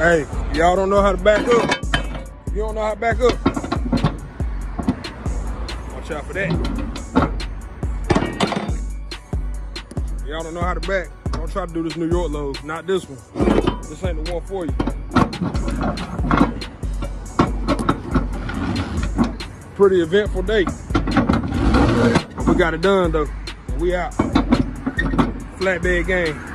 Hey, y'all don't know how to back up. You don't know how to back up. Watch out for that. Y'all don't know how to back. Don't try to do this New York load. Not this one. This ain't the one for you. Pretty eventful day. We got it done though. We out. Flatbed game.